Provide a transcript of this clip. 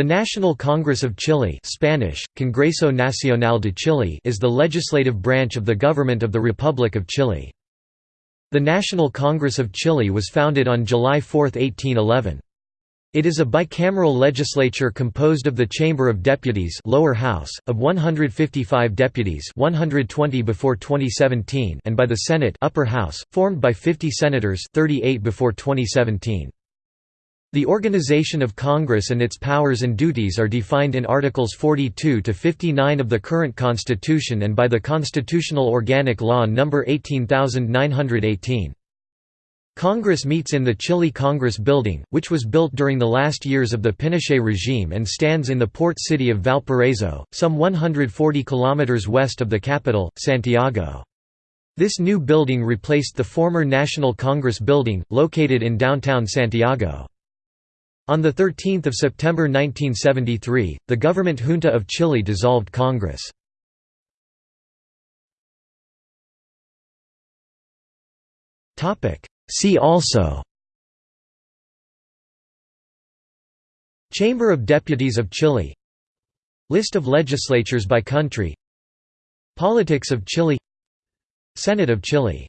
The National Congress of Chile Spanish, Congreso Nacional de Chile is the legislative branch of the government of the Republic of Chile. The National Congress of Chile was founded on July 4, 1811. It is a bicameral legislature composed of the Chamber of Deputies lower house, of 155 deputies 120 before 2017 and by the Senate upper house, formed by 50 senators 38 before 2017. The organization of Congress and its powers and duties are defined in Articles 42 to 59 of the current Constitution and by the Constitutional Organic Law No. 18918. Congress meets in the Chile Congress Building, which was built during the last years of the Pinochet regime and stands in the port city of Valparaiso, some 140 kilometers west of the capital, Santiago. This new building replaced the former National Congress Building, located in downtown Santiago. On 13 September 1973, the government junta of Chile dissolved Congress. See also Chamber of Deputies of Chile List of legislatures by country Politics of Chile Senate of Chile